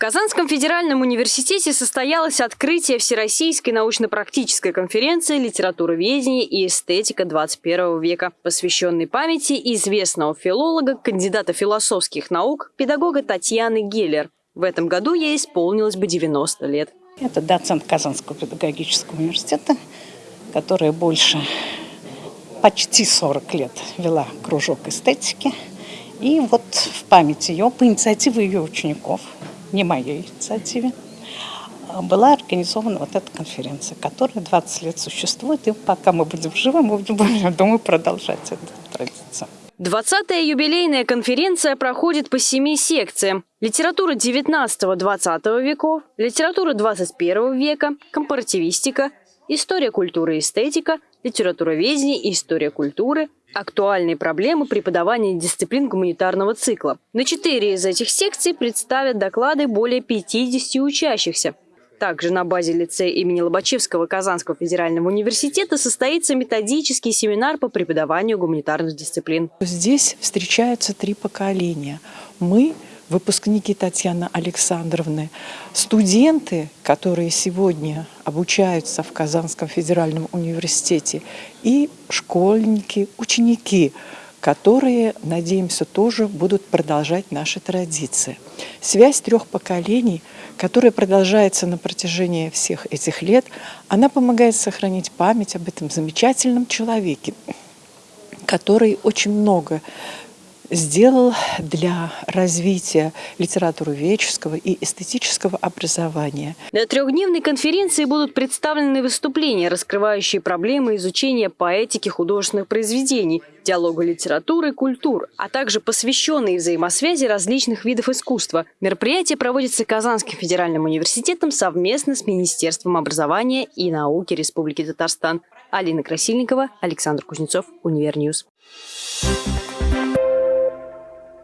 Казанском федеральном университете состоялось открытие Всероссийской научно-практической конференции «Литературоведение и эстетика 21 века», посвященной памяти известного филолога, кандидата философских наук, педагога Татьяны Геллер. В этом году ей исполнилось бы 90 лет. Это доцент Казанского педагогического университета, которая больше почти 40 лет вела кружок эстетики. И вот в память ее, по инициативе ее учеников – не моей инициативе, а была организована вот эта конференция, которая 20 лет существует, и пока мы будем живы, мы будем, я думаю, продолжать эту традицию. 20-я юбилейная конференция проходит по семи секциям. Литература 19-20 веков, литература 21 века, компаративистика, история культуры и эстетика, литературоведение и история культуры, Актуальные проблемы преподавания дисциплин гуманитарного цикла. На четыре из этих секций представят доклады более 50 учащихся. Также на базе лицея имени Лобачевского Казанского федерального университета состоится методический семинар по преподаванию гуманитарных дисциплин. Здесь встречаются три поколения. Мы выпускники Татьяны Александровны, студенты, которые сегодня обучаются в Казанском федеральном университете, и школьники, ученики, которые, надеемся, тоже будут продолжать наши традиции. Связь трех поколений, которая продолжается на протяжении всех этих лет, она помогает сохранить память об этом замечательном человеке, который очень много сделал для развития литературоведческого и эстетического образования. На трехдневной конференции будут представлены выступления, раскрывающие проблемы изучения поэтики художественных произведений, диалога литературы, культур, а также посвященные взаимосвязи различных видов искусства. Мероприятие проводится Казанским федеральным университетом совместно с Министерством образования и науки Республики Татарстан. Алина Красильникова, Александр Кузнецов, Univer News. Thank you.